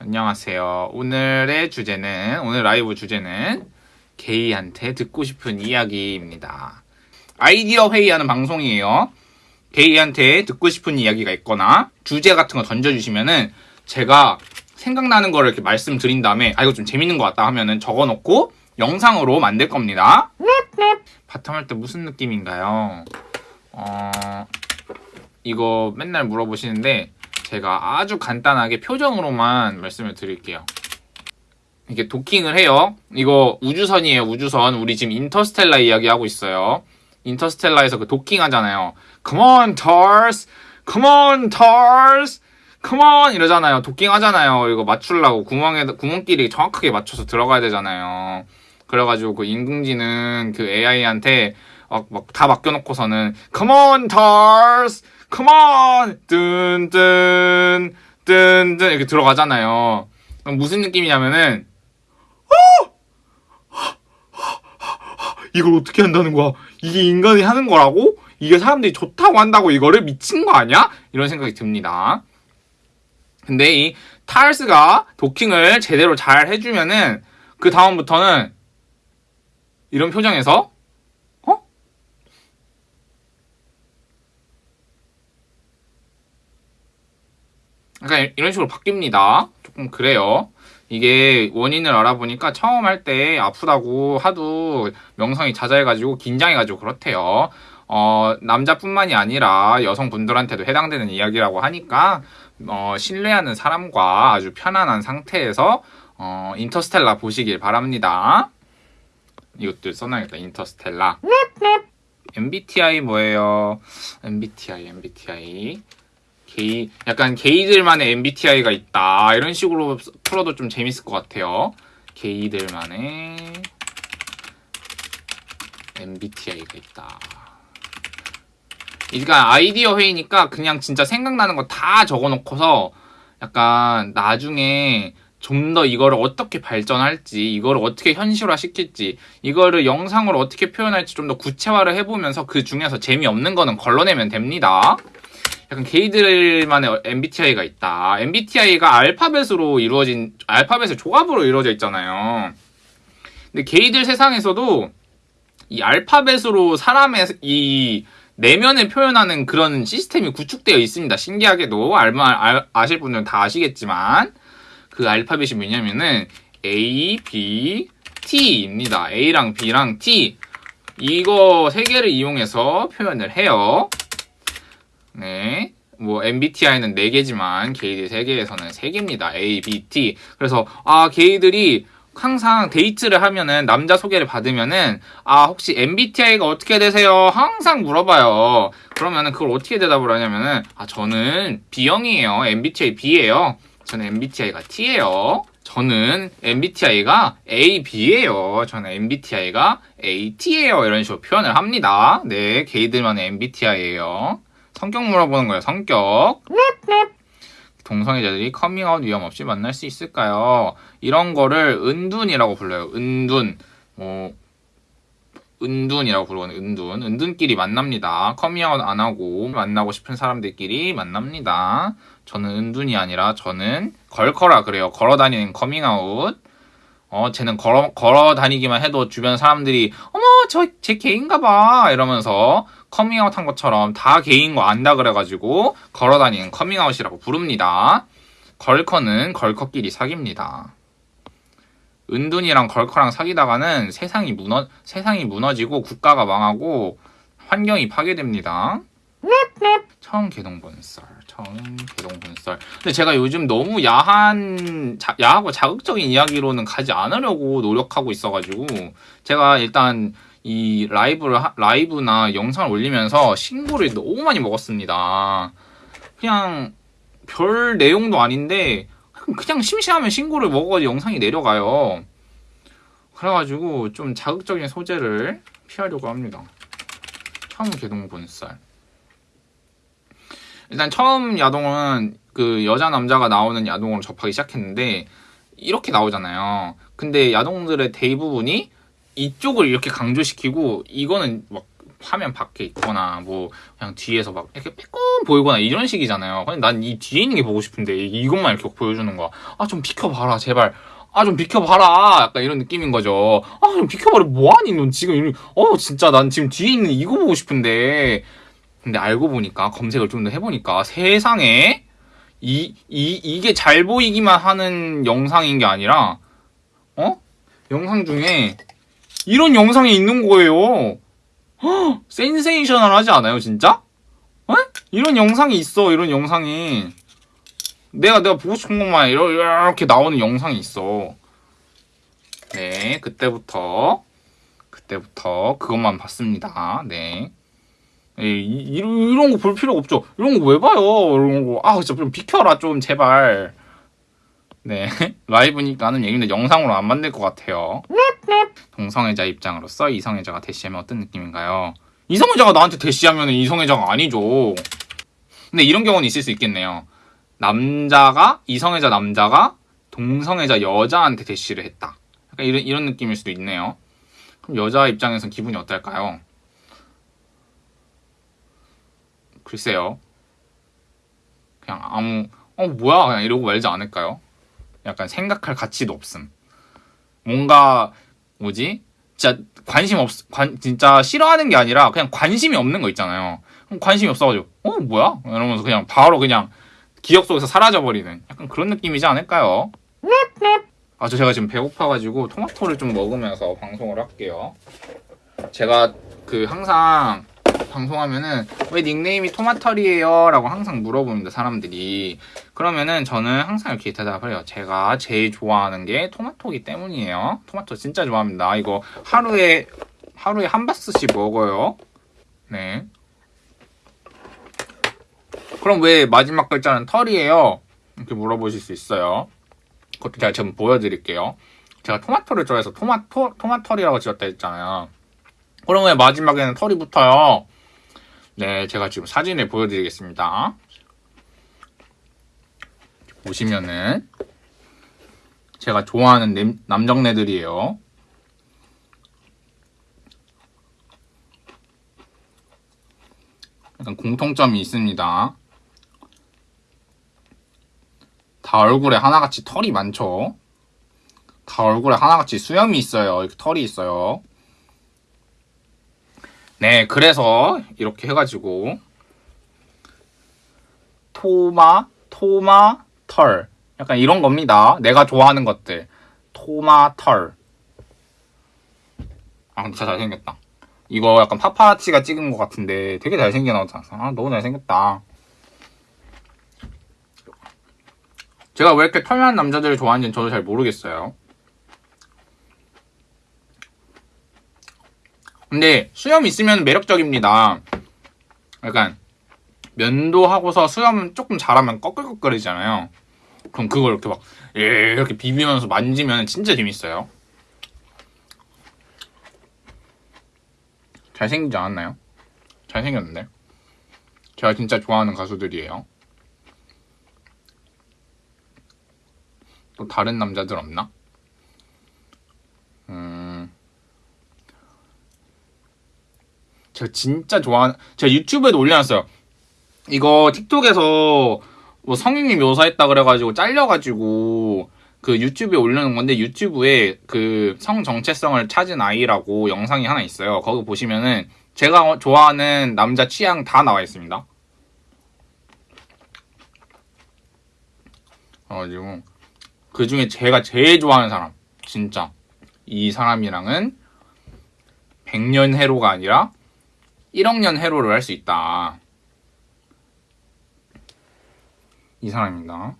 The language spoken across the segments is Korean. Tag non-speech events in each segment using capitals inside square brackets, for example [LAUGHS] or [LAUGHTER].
안녕하세요. 오늘의 주제는, 오늘 라이브 주제는 게이한테 듣고 싶은 이야기입니다. 아이디어 회의하는 방송이에요. 게이한테 듣고 싶은 이야기가 있거나 주제 같은 거 던져주시면은 제가 생각나는 거를 이렇게 말씀드린 다음에 아, 이거 좀 재밌는 것 같다 하면은 적어놓고 영상으로 만들 겁니다. bottom 할 때 무슨 느낌인가요? 어, 이거 맨날 물어보시는데 제가 아주 간단하게 표정으로만 말씀을 드릴게요. 이게 도킹을 해요. 이거 우주선이에요, 우주선. 우리 지금 인터스텔라 이야기하고 있어요. 인터스텔라에서 그 도킹 하잖아요. Come on, TARS! Come on, TARS! Come on! 이러잖아요. 도킹 하잖아요. 이거 맞추려고 구멍에, 구멍끼리 정확하게 맞춰서 들어가야 되잖아요. 그래가지고 그 인공지능 그 AI한테 막, 막다 맡겨놓고서는 Come on, TARS! Come on! 뜬, 뜬, 뜬, 뜬 이렇게 들어가잖아요. 그럼 무슨 느낌이냐면은 이걸 어떻게 한다는 거야? 이게 인간이 하는 거라고? 이게 사람들이 좋다고 한다고 이거를 미친 거 아니야? 이런 생각이 듭니다. 근데 이 타일스가 도킹을 제대로 잘 해주면은 그 다음부터는 이런 표정에서 약간 이런 식으로 바뀝니다. 조금 그래요. 이게 원인을 알아보니까 처음 할 때 아프다고 하도 명성이 자자해가지고 긴장해가지고 그렇대요. 어, 남자뿐만이 아니라 여성분들한테도 해당되는 이야기라고 하니까 어, 신뢰하는 사람과 아주 편안한 상태에서 어, 인터스텔라 보시길 바랍니다. 이것도 써놔야겠다. 인터스텔라. MBTI 뭐예요? MBTI, MBTI. 게이, 약간 게이들만의 MBTI가 있다. 이런 식으로 풀어도 좀 재밌을 것 같아요. 게이들만의 MBTI가 있다. 그러니까 아이디어 회의니까 그냥 진짜 생각나는 거 다 적어놓고서 약간 나중에 좀 더 이거를 어떻게 발전할지, 이거를 어떻게 현실화 시킬지, 이거를 영상으로 어떻게 표현할지 좀 더 구체화를 해보면서 그 중에서 재미없는 거는 걸러내면 됩니다. 약간 게이들만의 MBTI가 있다. MBTI가 알파벳으로 이루어진, 알파벳의 조합으로 이루어져 있잖아요. 근데 게이들 세상에서도 이 알파벳으로 사람의 이 내면을 표현하는 그런 시스템이 구축되어 있습니다. 신기하게도 알마, 알, 아실 분들은 다 아시겠지만 그 알파벳이 뭐냐면은 A, B, T입니다. A랑 B랑 T 이거 세 개를 이용해서 표현을 해요. 네. 뭐 MBTI는 4개지만 게이들 세계에서는 3개입니다. A, B, T. 그래서 아 게이들이 항상 데이트를 하면은 남자 소개를 받으면은 아 혹시 MBTI가 어떻게 되세요? 항상 물어봐요. 그러면은 그걸 어떻게 대답을 하냐면은 아 저는 B형이에요. MBTI B예요. 저는 MBTI가 T예요. 저는 MBTI가 A, B예요. 저는 MBTI가 A, T예요. 이런 식으로 표현을 합니다. 네, 게이들만의 MBTI예요. 성격 물어보는 거예요. 성격. 동성애자들이 커밍아웃 위험 없이 만날 수 있을까요? 이런 거를 은둔이라고 불러요. 은둔. 뭐 은둔이라고 부르거든요. 은둔. 은둔끼리 만납니다. 커밍아웃 안 하고 만나고 싶은 사람들끼리 만납니다. 저는 은둔이 아니라 저는 걸커라 그래요. 걸어다니는 커밍아웃. 어, 쟤는 걸어, 걸어 다니기만 해도 주변 사람들이, 어머, 저, 쟤 게이인가 봐. 이러면서 커밍아웃 한 것처럼 다 게이인 거 안다 그래가지고 걸어 다니는 커밍아웃이라고 부릅니다. 걸커는 걸커끼리 사깁니다. 은둔이랑 걸커랑 사귀다가는 세상이 무너, 세상이 무너지고 국가가 망하고 환경이 파괴됩니다. 처음 개동 본썰, 처음 개동 본썰. 근데 제가 요즘 너무 야한, 자, 야하고 자극적인 이야기로는 가지 않으려고 노력하고 있어가지고 제가 일단 이 라이브를 하, 라이브나 영상을 올리면서 신고를 너무 많이 먹었습니다. 그냥 별 내용도 아닌데 그냥 심심하면 신고를 먹어도 영상이 내려가요. 그래가지고 좀 자극적인 소재를 피하려고 합니다. 처음 개동 본살. 일단 처음 야동은 그 여자 남자가 나오는 야동으로 접하기 시작했는데 이렇게 나오잖아요. 근데 야동들의 대부분이 이쪽을 이렇게 강조시키고 이거는 막 화면 밖에 있거나 뭐 그냥 뒤에서 막 이렇게 빼꼼 보이거나 이런 식이잖아요. 근데 난 이 뒤에 있는 게 보고 싶은데 이것만 이렇게 보여주는 거야. 아 좀 비켜봐라 제발. 아 좀 비켜봐라 약간 이런 느낌인 거죠. 아 좀 비켜봐라 뭐하니 넌 지금 어 진짜 난 지금 뒤에 있는 이거 보고 싶은데 근데 알고 보니까 검색을 좀 더 해보니까 세상에 이, 이, 이게 잘 보이기만 하는 영상인 게 아니라 어? 영상 중에 이런 영상이 있는 거예요. 허, 센세이셔널 하지 않아요, 진짜? 어? 이런 영상이 있어, 이런 영상이. 내가, 내가 보고 싶은 것만 이렇게 나오는 영상이 있어. 네, 그때부터, 그때부터 그것만 봤습니다. 네. 에이, 이 런 거 볼 필요 없죠. 이런 거 왜 봐요? 이런 거. 아, 진짜 좀 비켜라, 좀, 제발. 네. [LAUGHS] 라이브니까는 얘기인데 영상으로 안 만들 것 같아요. 동성애자 입장으로서 이성애자가 대시하면 어떤 느낌인가요? 이성애자가 나한테 대시하면 이성애자가 아니죠. 근데 이런 경우는 있을 수 있겠네요. 남자가, 이성애자 남자가 동성애자 여자한테 대시를 했다. 약간 이런, 이런 느낌일 수도 있네요. 그럼 여자 입장에선 기분이 어떨까요? 글쎄요. 그냥 아무, 어, 뭐야? 그냥 이러고 말지 않을까요? 약간 생각할 가치도 없음. 뭔가, 뭐지? 진짜 관심 없, 관, 진짜 싫어하는 게 아니라 그냥 관심이 없는 거 있잖아요. 관심이 없어가지고, 어, 뭐야? 이러면서 그냥 바로 그냥 기억 속에서 사라져버리는 약간 그런 느낌이지 않을까요? 아, 저 제가 지금 배고파가지고 토마토를 좀 먹으면서 방송을 할게요. 제가 그 항상 방송하면은 왜 닉네임이 토마털이에요? 라고 항상 물어봅니다, 사람들이. 그러면은 저는 항상 이렇게 대답을 해요. 제가 제일 좋아하는 게 토마토기 때문이에요. 토마토 진짜 좋아합니다. 이거 하루에, 하루에 한 바스씩 먹어요. 네. 그럼 왜 마지막 글자는 털이에요? 이렇게 물어보실 수 있어요. 그것도 제가 지금 보여드릴게요. 제가 토마토를 좋아해서 토마토, 토마털이라고 지었다 했잖아요. 왜 마지막에는 털이 붙어요? 네, 제가 지금 사진을 보여드리겠습니다. 보시면은 제가 좋아하는 남정네들이에요. 약간 공통점이 있습니다. 다 얼굴에 하나같이 털이 많죠? 다 얼굴에 하나같이 수염이 있어요. 이렇게 털이 있어요. 네, 그래서 이렇게 해가지고 토마, 토마, 털 약간 이런 겁니다. 내가 좋아하는 것들 토마, 털 아, 진짜 잘생겼다. 이거 약간 파파라치가 찍은 것 같은데 되게 잘생겨 나왔지 않았어? 아, 너무 잘생겼다. 제가 왜 이렇게 털난 남자들을 좋아하는지는 저도 잘 모르겠어요. 근데 수염 있으면 매력적입니다. 약간 면도하고서 수염 조금 잘하면 꺼끌꺼끌이잖아요. 그럼 그걸 이렇게 막 예, 이렇게 비비면서 만지면 진짜 재밌어요. 잘생기지 않았나요? 잘생겼는데. 제가 진짜 좋아하는 가수들이에요. 또 다른 남자들 없나? 제가 진짜 좋아하는 제가 유튜브에도 올려놨어요. 이거 틱톡에서 뭐 성인이 묘사했다 그래가지고 잘려가지고 그 유튜브에 올려놓은 건데 유튜브에 그 성 정체성을 찾은 아이라고 영상이 하나 있어요. 거기 보시면은 제가 좋아하는 남자 취향 다 나와 있습니다. 그래가지고 그 중에 제가 제일 좋아하는 사람 진짜 이 사람이랑은 백년 해로가 아니라 1억 년 해로를 할 수 있다. 이 사람입니다.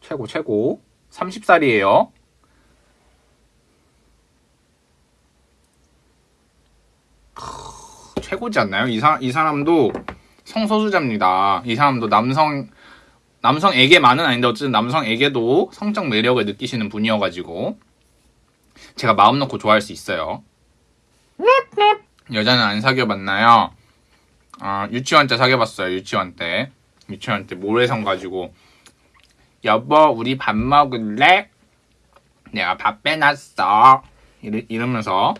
최고 최고 30살이에요. 최고지 않나요? 이, 사, 이 사람도 성소수자입니다. 이 사람도 남성 남성에게만은 아닌데 어쨌든 남성에게도 성적 매력을 느끼시는 분이어가지고 제가 마음 놓고 좋아할 수 있어요. 여자는 안 사귀어봤나요? 어, 유치원 때 사귀어봤어요. 유치원 때. 유치원 때 모래성 가지고 여보 우리 밥 먹을래? 내가 밥 빼놨어. 이러, 이러면서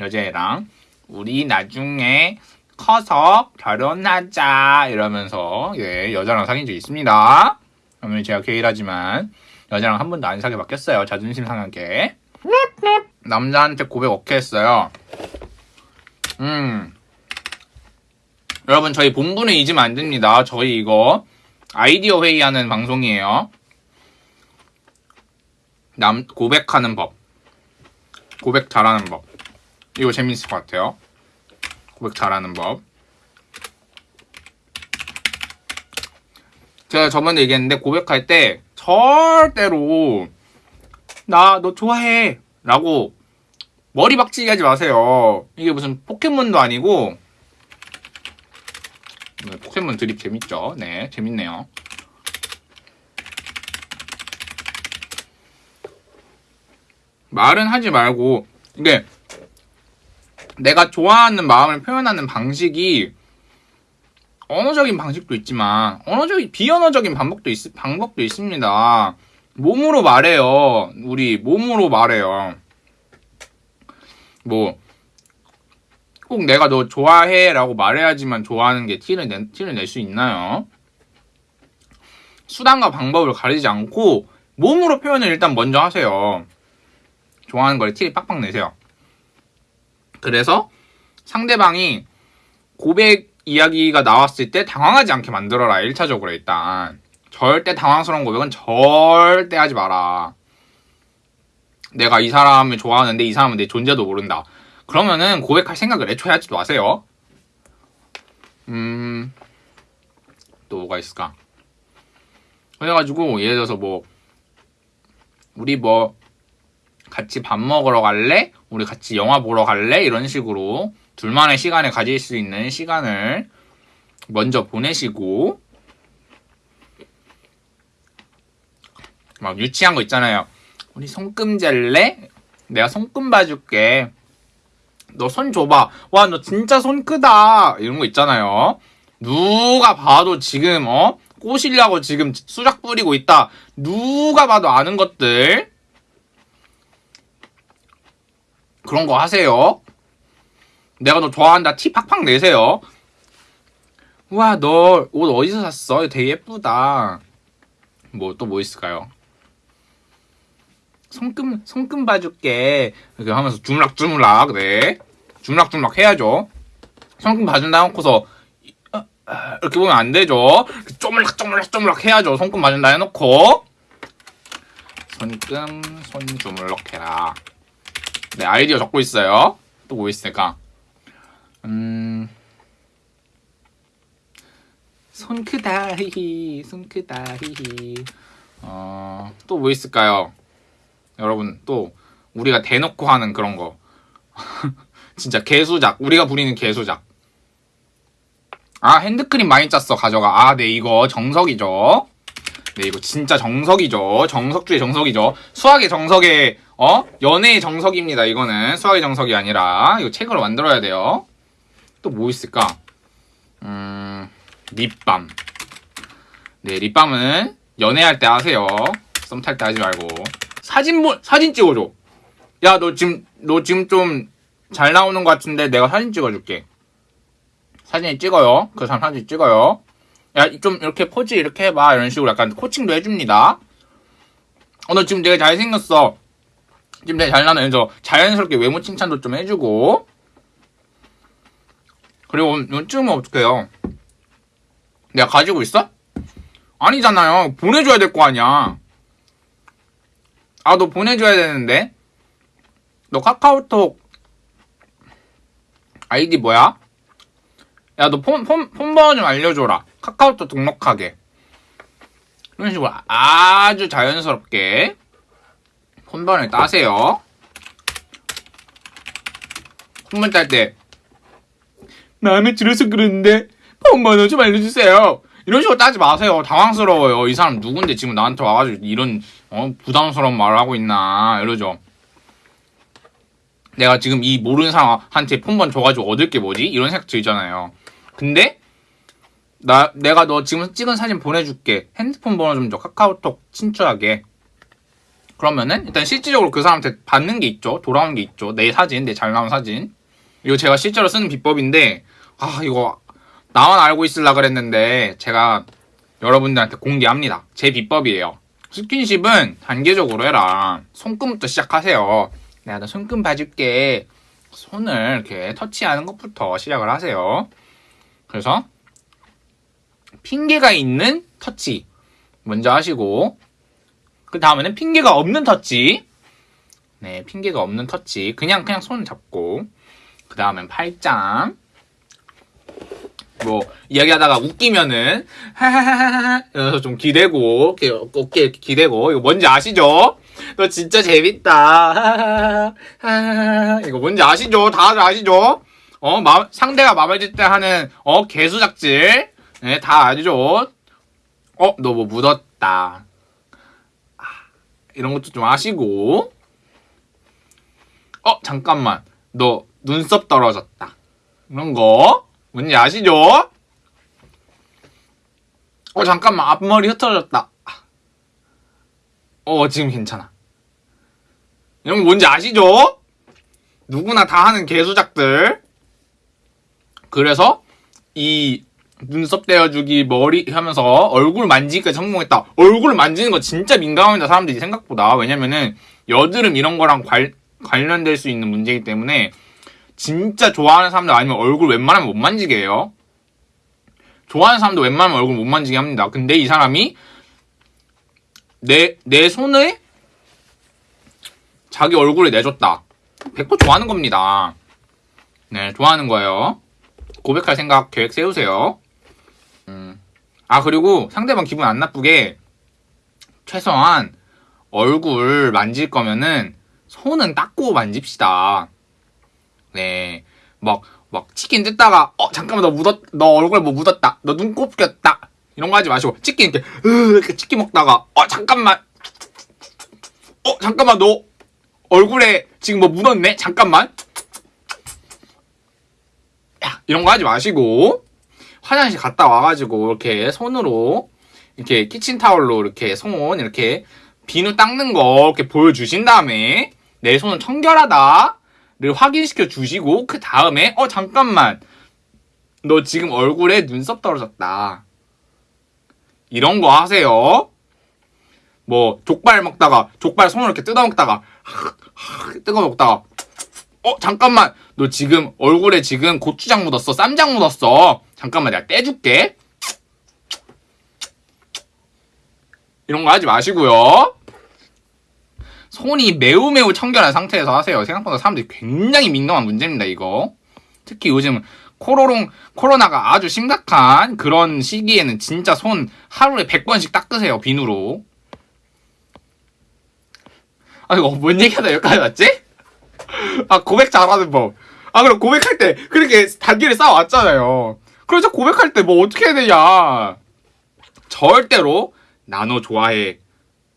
여자애랑 우리 나중에 커서 결혼하자 이러면서 예 여자랑 사귄 적 있습니다. 그러면 제가 게이라지만 여자랑 한 번도 안 사귀어 봤겠어요. 자존심 상하게. 남자한테 고백 오케이 했어요. 음. 여러분 저희 본분을 잊으면 안 됩니다. 저희 이거 아이디어 회의하는 방송이에요. 남 고백하는 법. 고백 잘하는 법. 이거 재밌을 것 같아요. 고백 잘하는 법. 제가 저번에 얘기했는데 고백할 때 절대로 나 너 좋아해 라고 머리 박치기 하지 마세요. 이게 무슨 포켓몬도 아니고 네, 포켓몬 드립 재밌죠? 네, 재밌네요. 말은 하지 말고 이게 내가 좋아하는 마음을 표현하는 방식이 언어적인 방식도 있지만 언어적인 비언어적인 방법도 있, 방법도 있습니다. 몸으로 말해요. 우리 몸으로 말해요. 뭐 꼭 내가 너 좋아해 라고 말해야지만 좋아하는 게 티를 내, 티를 낼 수 있나요? 수단과 방법을 가리지 않고 몸으로 표현을 일단 먼저 하세요. 좋아하는 걸 티를 빡빡 내세요. 그래서 상대방이 고백 이야기가 나왔을 때 당황하지 않게 만들어라. 1차적으로 일단. 절대 당황스러운 고백은 절대 하지 마라. 내가 이 사람을 좋아하는데 이 사람은 내 존재도 모른다. 그러면은 고백할 생각을 애초에 하지도 마세요. 음, 또 뭐가 있을까? 그래가지고, 예를 들어서 뭐, 우리 뭐, 같이 밥 먹으러 갈래? 우리 같이 영화 보러 갈래? 이런 식으로 둘만의 시간을 가질 수 있는 시간을 먼저 보내시고, 막 유치한 거 있잖아요. 우리 손금 젤래? 내가 손금 봐줄게. 너 손 줘봐. 와, 너 진짜 손 크다. 이런 거 있잖아요. 누가 봐도 지금, 어? 꼬시려고 지금 수작 부리고 있다. 누가 봐도 아는 것들. 그런 거 하세요. 내가 너 좋아한다. 티 팍팍 내세요. 와, 너 옷 어디서 샀어? 되게 예쁘다. 뭐, 또 뭐 있을까요? 손금 손금 봐줄게. 이렇게 하면서 주물락주물락 네. 주물락주물락 해야죠. 손금 봐준다 해놓고서 어, 이렇게 보면 안 되죠. 쪼물락쪼물락쪼물락 해야죠. 손금 봐준다 해놓고. 손금 손주물럭 해라. 네 아이디어 적고 있어요. 또 뭐 있을까? 음... 손 크다 히히 손 크다 히히. 어또 뭐 있을까요 여러분 또 우리가 대놓고 하는 그런 거. [LAUGHS] 진짜 개수작. 우리가 부리는 개수작. 아 핸드크림 많이 짰어 가져가. 아네 이거 정석이죠. 네 이거 진짜 정석이죠. 정석주의 정석이죠. 수학의 정석의 어? 연애의 정석입니다 이거는. 수학의 정석이 아니라. 이거 책으로 만들어야 돼요. 또 뭐 있을까? 음 립밤. 네 립밤은 연애할 때 하세요. 썸 탈 때 하지 말고 사진 보, 사진 찍어줘. 야, 너 지금, 너 지금 좀 잘 나오는 것 같은데 내가 사진 찍어줄게. 사진 찍어요. 그 사람 사진 찍어요. 야, 좀 이렇게 포즈 이렇게 해봐. 이런 식으로 약간 코칭도 해줍니다. 어, 너 지금 되게 잘생겼어. 지금 되게 잘 그래서 자연스럽게 외모 칭찬도 좀 해주고. 그리고 이건 찍으면 어떡해요? 내가 가지고 있어? 아니잖아요. 보내줘야 될 거 아니야. 아, 너 보내줘야 되는데? 너 카카오톡 아이디 뭐야? 야, 너 폰, 폰, 폰번호 좀 알려줘라. 카카오톡 등록하게. 이런 식으로 아주 자연스럽게 폰번호를 따세요. 폰번 딸 때, 마음에 들어서 그러는데, 폰번호 좀 알려주세요. 이런 식으로 따지 마세요. 당황스러워요. 이 사람 누군데 지금 나한테 와가지고 이런 어, 부담스러운 말을 하고 있나 이러죠. 내가 지금 이 모르는 사람한테 폰번 줘가지고 얻을 게 뭐지? 이런 생각 들잖아요. 근데 나 내가 너 지금 찍은 사진 보내줄게. 핸드폰 번호 좀 줘. 카카오톡 친추하게. 그러면은 일단 실질적으로 그 사람한테 받는 게 있죠. 돌아오는 게 있죠. 내 사진, 내 잘 나온 사진. 이거 제가 실제로 쓰는 비법인데 아 이거 나만 알고 있으려 그랬는데 제가 여러분들한테 공개합니다. 제 비법이에요. 스킨십은 단계적으로 해라. 손금부터 시작하세요. 내가 너 손금 봐줄게. 손을 이렇게 터치하는 것부터 시작을 하세요. 그래서 핑계가 있는 터치 먼저 하시고 그 다음에는 핑계가 없는 터치 네 핑계가 없는 터치 그냥 그냥 손 잡고 그 다음엔 팔짱 뭐 이야기하다가 웃기면은 하하하하 이러면서 좀 기대고 어깨 기대고 이거 뭔지 아시죠? 너 진짜 재밌다 하하하하 이거 뭔지 아시죠? 다들 아시죠? 어 마, 상대가 마음에 들 때 하는 어 개수작질 네, 다 아시죠? 어 너 뭐 묻었다 아, 이런 것도 좀 아시고 어 잠깐만 너 눈썹 떨어졌다 이런 거 뭔지 아시죠? 어 잠깐만 앞머리 흩어졌다. 어 지금 괜찮아. 거 뭔지 아시죠? 누구나 다 하는 개수작들. 그래서 이 눈썹 떼어주기 머리 하면서 얼굴 만지기까지 성공했다. 얼굴 만지는 거 진짜 민감합니다 사람들이 생각보다. 왜냐면은 여드름 이런 거랑 관, 관련될 수 있는 문제이기 때문에 진짜 좋아하는 사람들 아니면 얼굴 웬만하면 못 만지게 해요. 좋아하는 사람도 웬만하면 얼굴 못 만지게 합니다. 근데 이 사람이 내, 내 손을 자기 얼굴에 내줬다. 100% 좋아하는 겁니다. 네, 좋아하는 거예요. 고백할 생각 계획 세우세요. 음. 아, 그리고 상대방 기분 안 나쁘게 최소한 얼굴 만질 거면은 손은 닦고 만집시다. 네. 막, 막 치킨 뜯다가, 어, 잠깐만, 너 묻었, 너 얼굴에 뭐 묻었다. 너 눈곱 꼈다. 이런 거 하지 마시고, 치킨 이렇게, 으, 이렇게 치킨 먹다가, 어, 잠깐만. 어, 잠깐만, 너 얼굴에 지금 뭐 묻었네? 잠깐만. 야, 이런 거 하지 마시고, 화장실 갔다 와가지고, 이렇게 손으로, 이렇게 키친타올로 이렇게 손, 이렇게 비누 닦는 거 이렇게 보여주신 다음에, 내 손은 청결하다. 를 확인시켜 주시고 그 다음에 어 잠깐만. 너 지금 얼굴에 눈썹 떨어졌다. 이런 거 하세요. 뭐 족발 먹다가 족발 손으로 이렇게 뜯어 먹다가 [LAUGHS] 뜯어 먹다가 어 잠깐만. 너 지금 얼굴에 지금 고추장 묻었어. 쌈장 묻었어. 잠깐만 내가 떼줄게. 이런 거 하지 마시고요 손이 매우 매우 청결한 상태에서 하세요. 생각보다 사람들이 굉장히 민감한 문제입니다, 이거. 특히 요즘 코로롱, 코로나가 아주 심각한 그런 시기에는 진짜 손 하루에 100번씩 닦으세요, 비누로. 아, 이거 뭔 얘기하다 여기까지 왔지? 아, 고백 잘하는 법. 아, 그럼 고백할 때 그렇게 단계를 쌓아왔잖아요. 그래서 고백할 때 뭐 어떻게 해야 되냐. 절대로 나너 좋아해.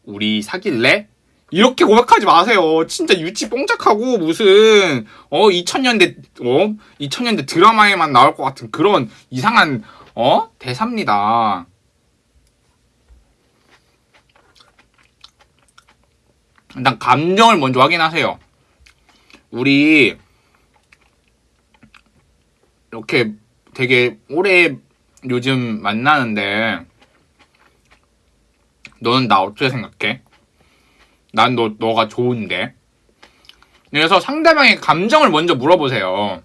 우리 사귈래? 이렇게 고백하지 마세요. 진짜 유치 뽕짝하고 무슨 어 2000년대 어 2000년대 드라마에만 나올 것 같은 그런 이상한 어 대사입니다. 일단 감정을 먼저 확인하세요. 우리 이렇게 되게 오래 요즘 만나는데 너는 나 어떻게 생각해? 난 너, 너가 좋은데. 그래서 상대방의 감정을 먼저 물어보세요.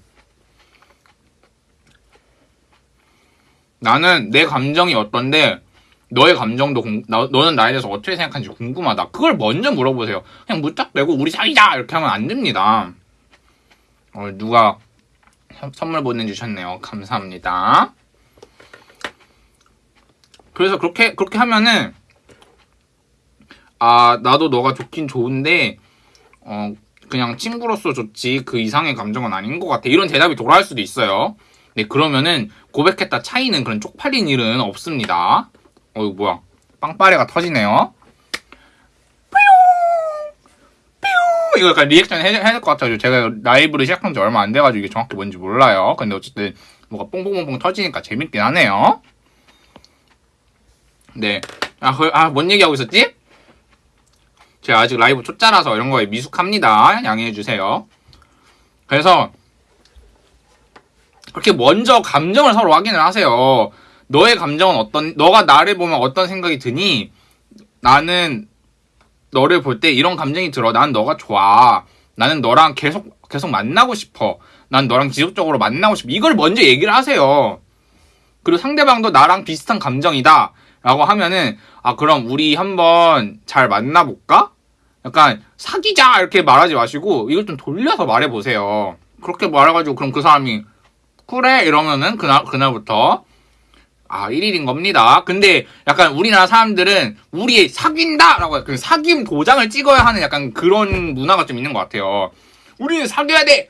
나는 내 감정이 어떤데 너의 감정도 공, 나, 너는 나에 대해서 어떻게 생각하는지 궁금하다. 그걸 먼저 물어보세요. 그냥 무짝대고 우리 사귀자 이렇게 하면 안 됩니다. 어, 누가 선물 보내주셨네요. 감사합니다. 그래서 그렇게 그렇게 하면은 아, 나도 너가 좋긴 좋은데, 어, 그냥 친구로서 좋지, 그 이상의 감정은 아닌 것 같아. 이런 대답이 돌아올 수도 있어요. 네, 그러면은 고백했다 차이는 그런 쪽팔린 일은 없습니다. 어, 이거 뭐야. 빵빠레가 터지네요. 이거 약간 리액션 해야 될 것 같아요. 제가 라이브를 시작한 지 얼마 안 돼가지고 이게 정확히 뭔지 몰라요. 근데 어쨌든 뭐가 뽕뽕뽕뽕 터지니까 재밌긴 하네요. 네. 아, 그, 아, 뭔 얘기하고 있었지? 제가 아직 라이브 초짜라서 이런 거에 미숙합니다. 양해해 주세요. 그래서 그렇게 먼저 감정을 서로 확인을 하세요. 너의 감정은 어떤, 너가 나를 보면 어떤 생각이 드니? 나는 너를 볼 때 이런 감정이 들어. 난 너가 좋아. 나는 너랑 계속, 계속 만나고 싶어. 난 너랑 지속적으로 만나고 싶어. 이걸 먼저 얘기를 하세요. 그리고 상대방도 나랑 비슷한 감정이다. 라고 하면은, 아, 그럼 우리 한번 잘 만나볼까? 약간, 사귀자! 이렇게 말하지 마시고, 이걸 좀 돌려서 말해보세요. 그렇게 말해가지고, 그럼 그 사람이, 그래! 이러면은, 그날, 그날부터, 아, 1일인 겁니다. 근데 약간 우리나라 사람들은 우리 사귄다! 라고 그 사귐 도장을 찍어야 하는 약간 그런 문화가 좀 있는 것 같아요. 우리는 사귀어야 돼!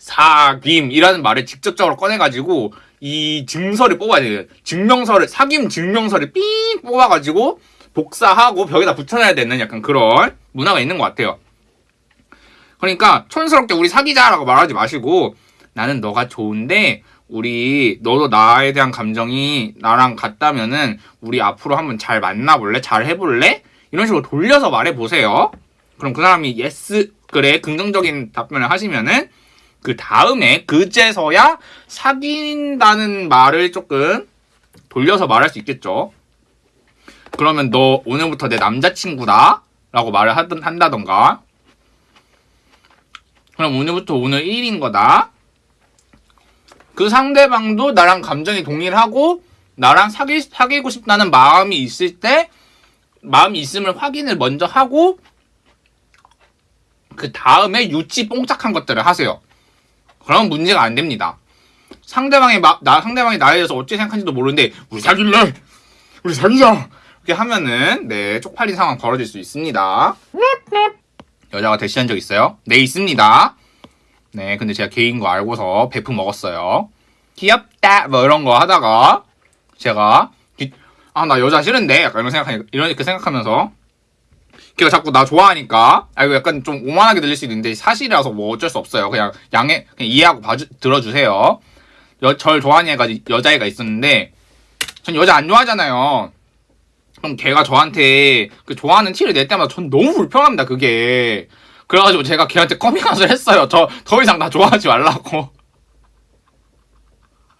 사귐이라는 말을 직접적으로 꺼내가지고 이 증서를 뽑아야 돼요. 증명서를, 사귐 증명서를 삥 뽑아가지고 복사하고 벽에다 붙여놔야 되는 약간 그런 문화가 있는 것 같아요. 그러니까 촌스럽게 우리 사귀자라고 말하지 마시고 나는 너가 좋은데 우리 너도 나에 대한 감정이 나랑 같다면은 우리 앞으로 한번 잘 만나볼래? 잘 해볼래? 이런 식으로 돌려서 말해보세요. 그럼 그 사람이 yes 그래 긍정적인 답변을 하시면은 그 다음에 그제서야 사귄다는 말을 조금 돌려서 말할 수 있겠죠. 그러면 너 오늘부터 내 남자친구다 라고 말을 하든 한다던가 그럼 오늘부터 오늘 1인 거다 그 상대방도 나랑 감정이 동일하고 나랑 사귀, 사귀고 싶다는 마음이 있을 때 마음이 있음을 확인을 먼저 하고 그 다음에 유치 뽕짝한 것들을 하세요. 그럼 문제가 안 됩니다. 상대방이 마, 나 상대방이 나에 대해서 어찌 생각하는지도 모르는데 우리 사귈래, 우리 사귀자 이렇게 하면은 네 쪽팔린 상황 벌어질 수 있습니다. 여자가 대시한 적 있어요? 네 있습니다. 네, 근데 제가 개인 거 알고서 베프 먹었어요. 귀엽다, 뭐 이런 거 하다가, 제가, 아, 나 여자 싫은데? 약간 이런 생각하니, 이렇게 생각하면서, 걔가 자꾸 나 좋아하니까, 아, 이거 약간 좀 오만하게 들릴 수 있는데, 사실이라서 뭐 어쩔 수 없어요. 그냥 양해, 그냥 이해하고 봐주, 들어주세요. 여, 절 좋아하는 애가, 여자애가 있었는데, 전 여자 안 좋아하잖아요. 그럼 걔가 저한테 그 좋아하는 티를 낼 때마다 전 너무 불편합니다, 그게. 그래가지고 제가 걔한테 커밍아웃을 했어요. 저 더 이상 나 좋아하지 말라고.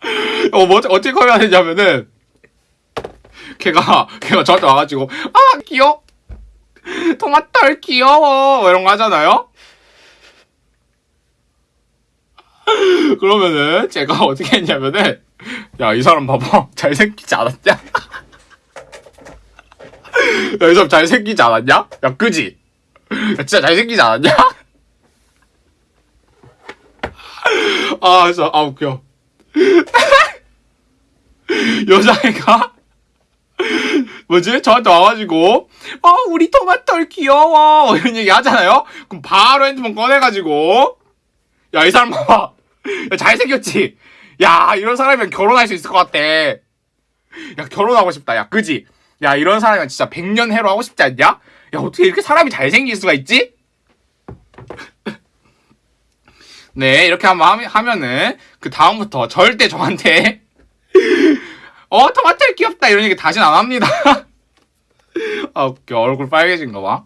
[LAUGHS] 어, 뭐, 어떻게 커밍아웃 했냐면은, 걔가, 걔가 저한테 와가지고, 아, 귀여워. 토마토 귀여워. 이런 거 하잖아요? [LAUGHS] 그러면은, 제가 어떻게 했냐면은, 야, 이 사람 봐봐. 잘생기지 않았냐? [LAUGHS] 야, 이 사람 잘생기지 않았냐? 야, 그지? 야, 진짜 잘생기지 않았냐? 아, 진짜, 아, 웃겨. 여자애가, 뭐지? 저한테 와가지고, 어, 우리 토마토 귀여워. 이런 얘기 하잖아요? 그럼 바로 핸드폰 꺼내가지고, 야, 이 사람 봐봐. 야, 잘생겼지? 야, 이런 사람이면 결혼할 수 있을 것 같아. 야, 결혼하고 싶다. 야, 그지? 야, 이런 사람이면 진짜 백년 해로 하고 싶지 않냐? 야, 어떻게 이렇게 사람이 잘생길 수가 있지? [LAUGHS] 네, 이렇게 한번 하면은, 그 다음부터 절대 저한테, [LAUGHS] 어, 토마토 귀엽다. 이런 얘기 다시는 안 합니다. [LAUGHS] 아, 웃겨. 얼굴 빨개진 거 봐.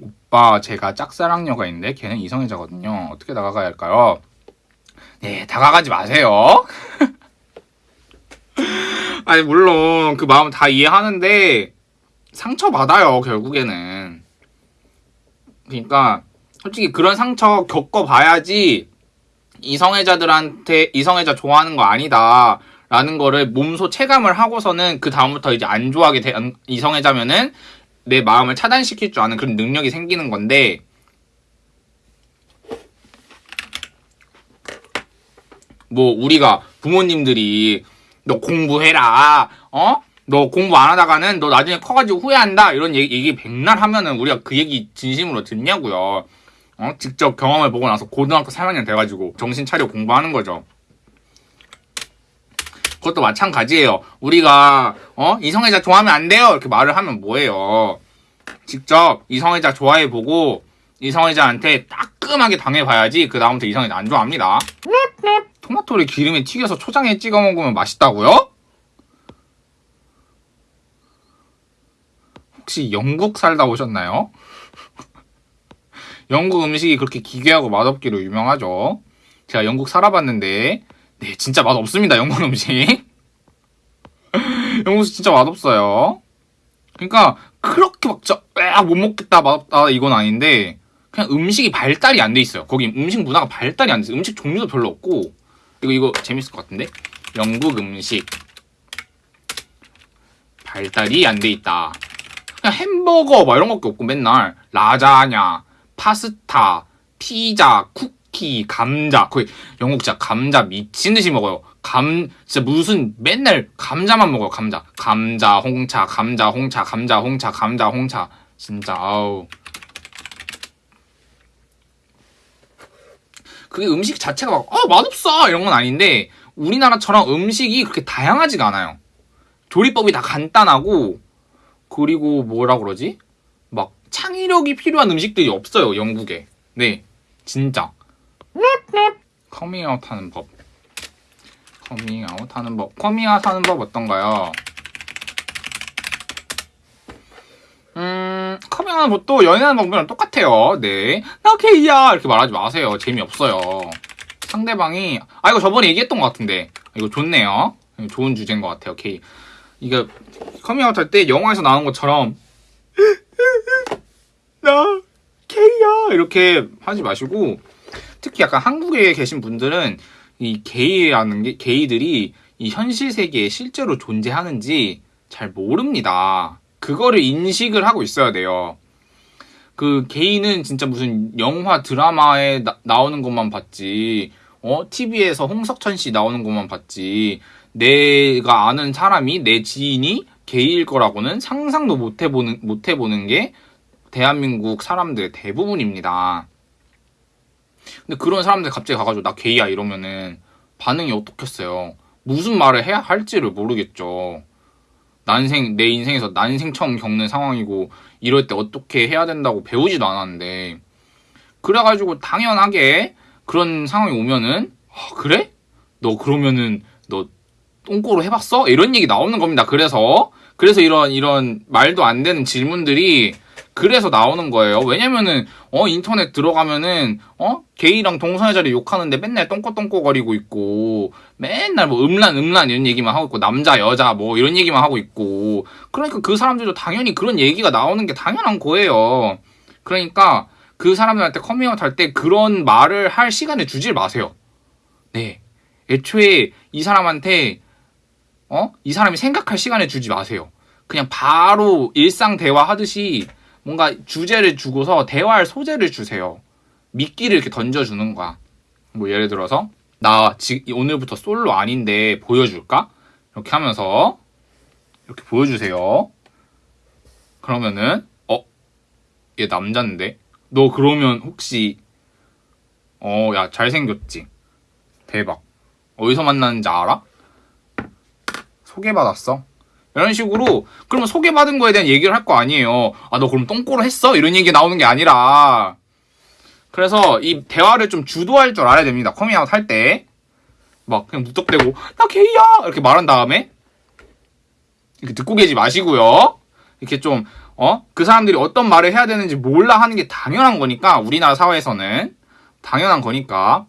오빠, 제가 짝사랑녀가 있는데, 걔는 이성애자거든요. 어떻게 다가가야 할까요? 네, 다가가지 마세요. 아니, 물론, 그 마음 다 이해하는데, 상처 받아요, 결국에는. 그러니까, 솔직히 그런 상처 겪어봐야지, 이성애자들한테, 이성애자 좋아하는 거 아니다. 라는 거를 몸소 체감을 하고서는 그 다음부터 이제 안 좋아하게 된 이성애자면은 내 마음을 차단시킬 줄 아는 그런 능력이 생기는 건데 뭐 우리가 부모님들이 너 공부해라 어? 너 공부 안 하다가는 너 나중에 커가지고 후회한다 이런 얘기, 얘기 백날 하면은 우리가 그 얘기 진심으로 듣냐고요 어? 직접 경험을 보고 나서 고등학교 3학년 돼가지고 정신 차려 공부하는 거죠 그것도 마찬가지예요. 우리가 어 이성애자 좋아하면 안 돼요 이렇게 말을 하면 뭐예요? 직접 이성애자 좋아해보고 이성애자한테 따끔하게 당해봐야지 그 다음부터 이성애자 안 좋아합니다. 토마토를 기름에 튀겨서 초장에 찍어 먹으면 맛있다고요? 혹시 영국 살다 오셨나요? [LAUGHS] 영국 음식이 그렇게 기괴하고 맛없기로 유명하죠. 제가 영국 살아봤는데 네, 진짜 맛 없습니다. 영국 음식. [LAUGHS] 영국 음식 진짜 맛 없어요. 그러니까 그렇게 막 진짜 못 먹겠다 맛없다 이건 아닌데 그냥 음식이 발달이 안 돼 있어요. 거기 음식 문화가 발달이 안 돼 있어요. 음식 종류도 별로 없고 이거 이거 재밌을 것 같은데 영국 음식 발달이 안 돼 있다. 그냥 햄버거 막 이런 것밖에 없고 맨날 라자냐, 파스타, 피자, 쿠키, 감자 거의 영국 진짜 감자 미친 듯이 먹어요. 감 진짜 무슨 맨날 감자만 먹어요. 감자, 감자, 홍차, 감자, 홍차, 감자, 홍차, 감자, 홍차. 진짜 아우. 그게 음식 자체가 막, 어, 맛없어! 이런 건 아닌데, 우리나라처럼 음식이 그렇게 다양하지가 않아요. 조리법이 다 간단하고, 그리고 뭐라 그러지? 막, 창의력이 필요한 음식들이 없어요, 영국에. 네, 진짜. 커밍아웃 하는 법. 커밍아웃 하는 법. 커밍아웃 하는 법 어떤가요? 커밍아웃 법도 연애하는 방법이랑 똑같아요. 네. 나 게이야! 이렇게 말하지 마세요. 재미없어요. 상대방이, 아, 이거 저번에 얘기했던 것 같은데. 이거 좋네요. 좋은 주제인 것 같아요, 게이. 이거, 커밍아웃 할 때 영화에서 나오는 것처럼, [LAUGHS] 나 게이야! 이렇게 하지 마시고, 특히 약간 한국에 계신 분들은 이 게이라는 게, 게이들이 이 현실 세계에 실제로 존재하는지 잘 모릅니다. 그거를 인식을 하고 있어야 돼요. 그 게이는 진짜 무슨 영화 드라마에 나, 오는 것만 봤지, 어 TV에서 홍석천 씨 나오는 것만 봤지, 내가 아는 사람이 내 지인이 게이일 거라고는 상상도 못 해보는 못 해보는 게 대한민국 사람들의 대부분입니다. 근데 그런 사람들 갑자기 가가지고 나 게이야 이러면은 반응이 어떻겠어요? 무슨 말을 해야 할지를 모르겠죠. 난생 내 인생에서 난생 처음 겪는 상황이고 이럴 때 어떻게 해야 된다고 배우지도 않았는데 그래가지고 당연하게 그런 상황이 오면은 아, 그래? 너 그러면은 너 똥꼬로 해봤어? 이런 얘기 나오는 겁니다. 그래서 그래서 이런 이런 말도 안 되는 질문들이 그래서 나오는 거예요. 왜냐면은 어 인터넷 들어가면은 어 게이랑 동성애자를 욕하는데 맨날 똥꼬똥꼬거리고 있고 맨날 뭐 음란 음란 이런 얘기만 하고 있고 남자 여자 뭐 이런 얘기만 하고 있고 그러니까 그 사람들도 당연히 그런 얘기가 나오는 게 당연한 거예요. 그러니까 그 사람들한테 커밍아웃 할 때 그런 말을 할 시간을 주질 마세요. 네. 애초에 이 사람한테 어? 이 사람이 생각할 시간을 주지 마세요. 그냥 바로 일상 대화 하듯이 뭔가 주제를 주고서 대화할 소재를 주세요. 미끼를 이렇게 던져주는 거야. 뭐 예를 들어서 나 오늘부터 솔로 아닌데 보여줄까? 이렇게 하면서 이렇게 보여주세요. 그러면은 어? 얘 남잔데? 너 그러면 혹시 어 야 잘생겼지? 대박. 어디서 만났는지 알아? 소개받았어. 이런 식으로 그러면 소개받은 거에 대한 얘기를 할 거 아니에요. 아 너 그럼 똥꼬로 했어? 이런 얘기 나오는 게 아니라 그래서 이 대화를 좀 주도할 줄 알아야 됩니다. 커밍아웃 할 때. 막 그냥 무턱대고 나 게이야 이렇게 말한 다음에 이렇게 듣고 계지 마시고요. 이렇게 좀 어? 그 사람들이 어떤 말을 해야 되는지 몰라 하는 게 당연한 거니까 우리나라 사회에서는 당연한 거니까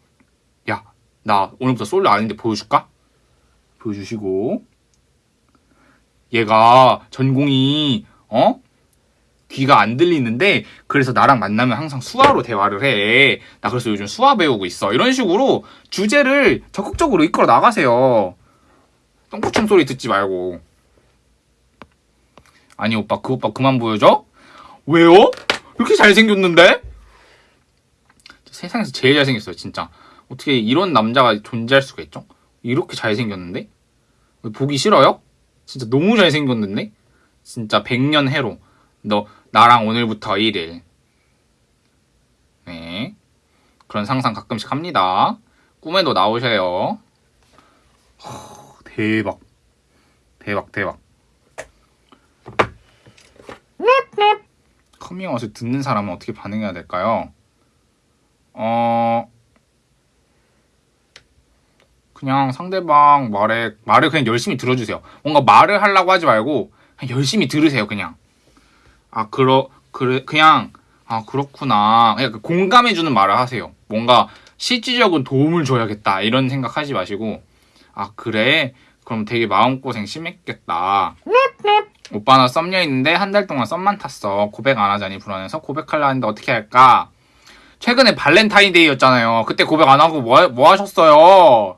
야 나 오늘부터 솔로 아닌데 보여줄까? 보여주시고 얘가 전공이 어 귀가 안 들리는데 그래서 나랑 만나면 항상 수화로 대화를 해. 나 그래서 요즘 수화 배우고 있어. 이런 식으로 주제를 적극적으로 이끌어 나가세요. 똥꼬충 소리 듣지 말고. 아니 오빠 그 오빠 그만 보여줘? 왜요? 이렇게 잘생겼는데? 세상에서 제일 잘생겼어요 진짜. 어떻게 이런 남자가 존재할 수가 있죠? 이렇게 잘생겼는데? 보기 싫어요? 진짜 너무 잘생겼는데? 진짜 100년 해로. 너, 나랑 오늘부터 1일. 네. 그런 상상 가끔씩 합니다. 꿈에도 나오셔요. 허, 대박. 대박, 대박. 커밍아웃을 듣는 사람은 어떻게 반응해야 될까요? 어, 그냥 상대방 말에 말을 그냥 열심히 들어주세요. 뭔가 말을 하려고 하지 말고 그냥 열심히 들으세요. 그냥 아 그러 그래 그냥 아 그렇구나 그냥 그 공감해주는 말을 하세요. 뭔가 실질적인 도움을 줘야겠다. 이런 생각하지 마시고, 아, 그래? 그럼 되게 마음고생 심했겠다. 오빠 나 썸녀 있는데 한 달 동안 썸만 탔어. 고백 안 하자니 불안해서 고백하려 하는데 어떻게 할까? 최근에 발렌타인데이였잖아요. 그때 고백 안 하고 뭐, 뭐 하셨어요?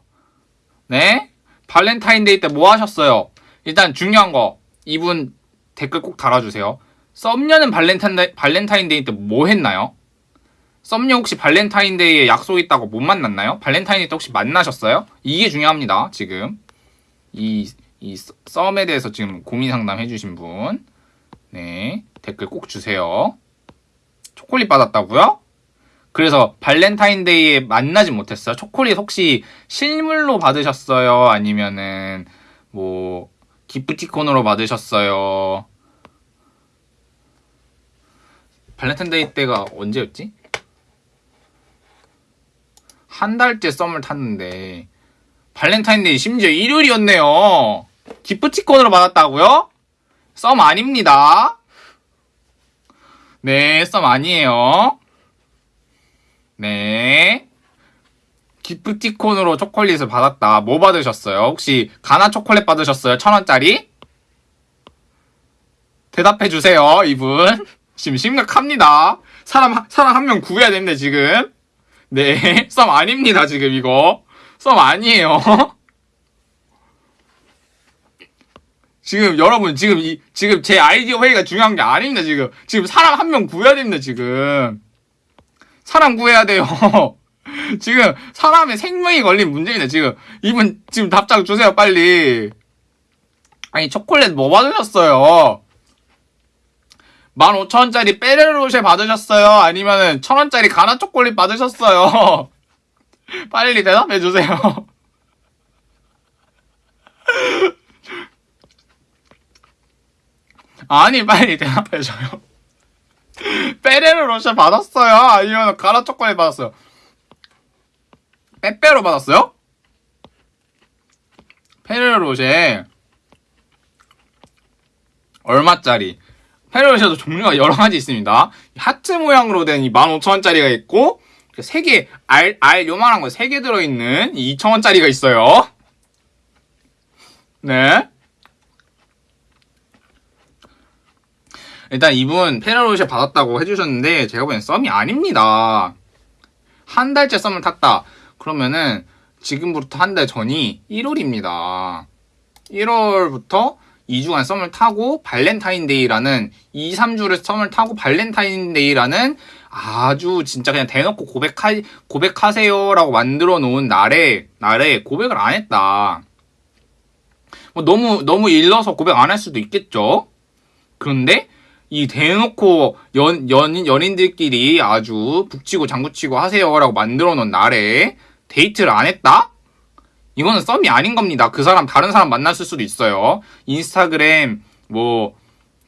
네? 발렌타인데이 때 뭐 하셨어요? 일단 중요한 거. 이분 댓글 꼭 달아주세요. 썸녀는 발렌타인데이, 발렌타인데이 때 뭐 했나요? 썸녀 혹시 발렌타인데이에 약속 있다고 못 만났나요? 발렌타인데이 때 혹시 만나셨어요? 이게 중요합니다, 지금. 이, 이 썸에 대해서 지금 고민 상담 해주신 분. 네. 댓글 꼭 주세요. 초콜릿 받았다고요? 그래서 발렌타인데이에 만나지 못했어요. 초콜릿 혹시 실물로 받으셨어요? 아니면은 뭐 기프티콘으로 받으셨어요? 발렌타인데이 때가 언제였지? 한 달째 썸을 탔는데 발렌타인데이 심지어 일요일이었네요. 기프티콘으로 받았다고요? 썸 아닙니다. 네, 썸 아니에요. 네. 기프티콘으로 초콜릿을 받았다. 뭐 받으셨어요? 혹시 가나 초콜릿 받으셨어요? 천 원짜리? 대답해 주세요, 이분. [LAUGHS] 지금 심각합니다. 사람 사람 한 명 구해야 됩니다, 지금. 네, [LAUGHS] 썸 아닙니다, 지금 이거. 썸 아니에요. [LAUGHS] 지금 여러분 지금 이 지금 제 아이디어 회의가 중요한 게 아닙니다, 지금. 지금 사람 한 명 구해야 됩니다, 지금. 사람 구해야 돼요. [LAUGHS] 지금 사람의 생명이 걸린 문제입니다. 지금 이분 지금 답장 주세요 빨리. 아니 초콜릿 뭐 받으셨어요? 15,000원짜리 빼레로쉐 받으셨어요? 아니면은 1,000원짜리 가나 초콜릿 받으셨어요? [LAUGHS] 빨리 대답해 주세요. [LAUGHS] 아니 빨리 대답해 줘요. 빼레로 로션 받았어요? 아니면 가라 초콜릿 받았어요? 빼빼로 받았어요? 페레로 로쉐 얼마짜리? 페레로 로쉐도 종류가 여러 가지 있습니다. 하트 모양으로 된 이 15,000원짜리가 있고 3개 알, 알 요만한 거 3개 들어있는 2,000원짜리가 있어요. 네. 일단 이분 페레로 로쉐 받았다고 해주셨는데 제가 보기엔 썸이 아닙니다. 한 달째 썸을 탔다. 그러면은 지금부터 한 달 전이 1월입니다. 1월부터 2주간 썸을 타고 발렌타인데이라는 2, 3주를 썸을 타고 발렌타인데이라는 아주 진짜 그냥 대놓고 고백하, 고백하세요라고 만들어 놓은 날에, 날에 고백을 안 했다. 뭐 너무, 너무 일러서 고백 안 할 수도 있겠죠? 그런데 이 대놓고 연, 연, 연인들끼리 아주 북치고 장구치고 하세요라고 만들어 놓은 날에 데이트를 안 했다? 이거는 썸이 아닌 겁니다. 그 사람 다른 사람 만났을 수도 있어요. 인스타그램, 뭐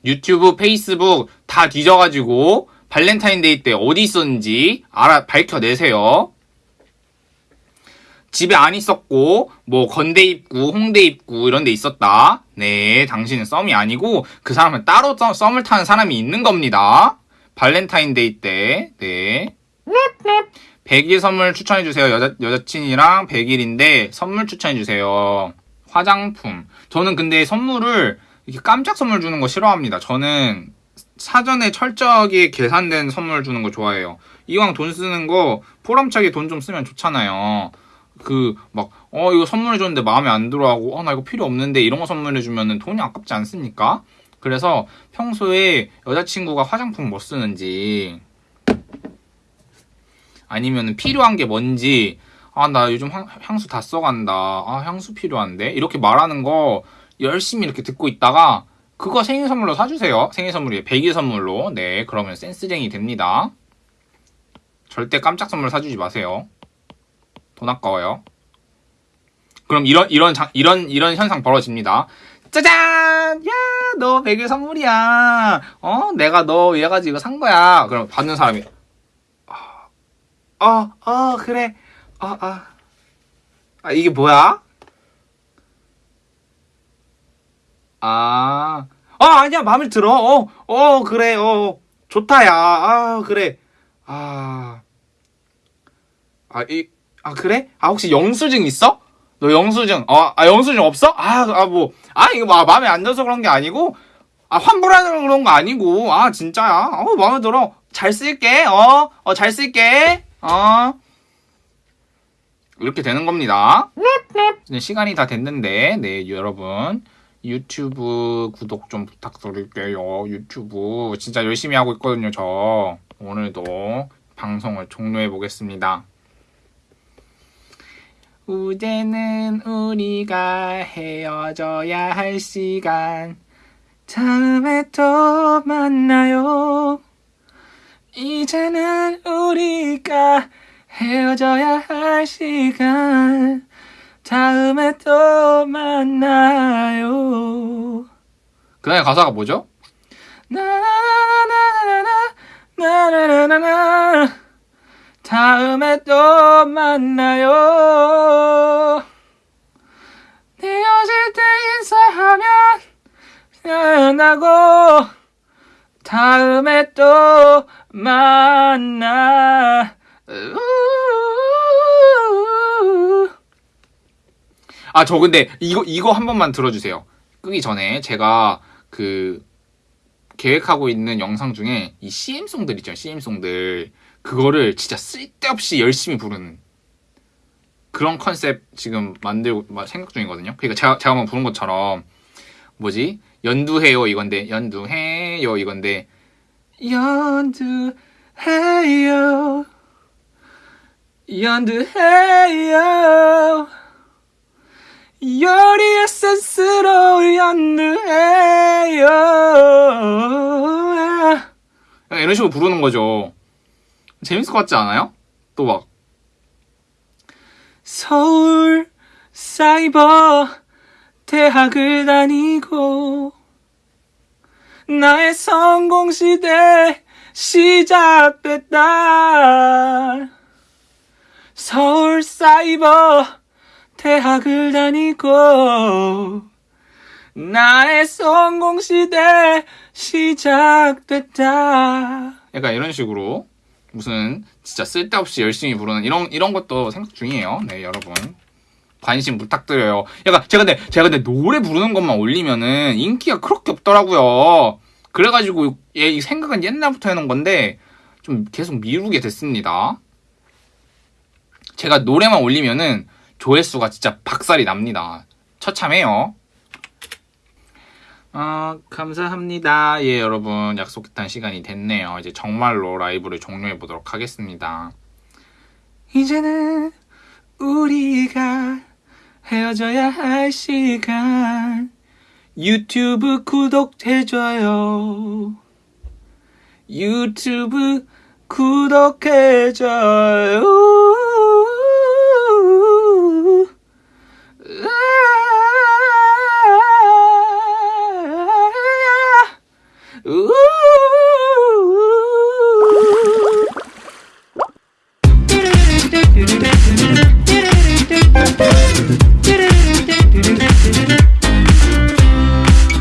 유튜브, 페이스북 다 뒤져가지고 발렌타인데이 때 어디 있었는지 알아 밝혀내세요. 집에 안 있었고 뭐 건대 입구, 홍대 입구 이런 데 있었다. 네, 당신은 썸이 아니고 그 사람은 따로 썸을 타는 사람이 있는 겁니다. 발렌타인데이 때. 네. 100일 선물 추천해 주세요. 여자 여자친이랑 100일인데 선물 추천해 주세요. 화장품. 저는 근데 선물을 이렇게 깜짝 선물 주는 거 싫어합니다. 저는 사전에 철저하게 계산된 선물 주는 거 좋아해요. 이왕 돈 쓰는 거 포럼차게 돈 좀 쓰면 좋잖아요. 그 막 어 이거 선물해 줬는데 마음에 안 들어하고 어 나 이거 필요 없는데 이런 거 선물해 주면은 돈이 아깝지 않습니까? 그래서 평소에 여자친구가 화장품 뭐 쓰는지 아니면 필요한 게 뭔지 아 나 요즘 향 수 다 써간다. 아 향수 필요한데? 이렇게 말하는 거 열심히 이렇게 듣고 있다가 그거 생일 선물로 사주세요. 생일 선물이 100일 선물로. 네 그러면 센스쟁이 됩니다. 절대 깜짝 선물 사주지 마세요 돈 아까워요. 그럼 이런 이런 장, 이런 이런 현상 벌어집니다. 짜잔! 야, 너 100일 선물이야. 어, 내가 너 얘 가지고 산 거야. 그럼 받는 사람이 어, 어, 어 그래. 어, 어. 아, 이게 뭐야? 아, 아, 아니야, 마음에 들어. 어, 어, 그래, 어, 좋다, 야. 아, 그래. 아, 아, 이, 아, 그래? 아, 혹시 영수증 있어? 너 영수증, 어, 아, 영수증 없어? 아, 아, 뭐, 아, 이거 마, 마음에 안 들어서 그런 게 아니고, 아, 환불하는 그런 거 아니고, 아, 진짜야. 어, 마음에 들어. 잘 쓸게, 어, 어, 잘 쓸게, 어. 이렇게 되는 겁니다. 시간이 다 됐는데, 네, 여러분. 유튜브 구독 좀 부탁드릴게요. 유튜브. 진짜 열심히 하고 있거든요, 저. 오늘도 방송을 종료해 보겠습니다. 이제는 우리가 헤어져야 할 시간. 다음에 또 만나요. 이제는 우리가 헤어져야 할 시간. 다음에 또 만나요. 그 다음에 가사가 뭐죠? 나나나나나나나 나나나나나 다음에 또 만나요. 헤어질 때 인사하면 끝나고 다음에 또 만나. 아, 저 근데 이거 이거 한 번만 들어주세요. 끄기 전에 제가 그 계획하고 있는 영상 중에 이 CM송들 있죠, CM송들. 그거를 진짜 쓸데없이 열심히 부르는 그런 컨셉 지금 만들고 생각 중이거든요. 그러니까 제가 제가 한번 부른 것처럼 뭐지? 연두해요 이건데. 연두해요 이건데. 연두해요. 연두해요. 요리의 센스로 연두해요. 이런 식으로 부르는 거죠. 재밌을 것 같지 않아요? 또 막 서울 사이버 대학을 다니고 나의 성공 시대 시작됐다. 서울 사이버 대학을 다니고 나의 성공 시대 시작됐다. 약간 이런 식으로 무슨 진짜 쓸데없이 열심히 부르는 이런 이런 것도 생각 중이에요. 네, 여러분. 관심 부탁드려요. 약간 제가 근데 제가 근데 노래 부르는 것만 올리면은 인기가 그렇게 없더라고요. 그래가지고 얘이 생각은 옛날부터 해놓은 건데 좀 계속 미루게 됐습니다. 제가 노래만 올리면은 조회수가 진짜 박살이 납니다. 처참해요. 아, 감사합니다. 예, 여러분. 약속했던 시간이 됐네요. 이제 정말로 라이브를 종료해 보도록 하겠습니다. 이제는 우리가 헤어져야 할 시간. 유튜브 구독해줘요. 유튜브 구독해줘요.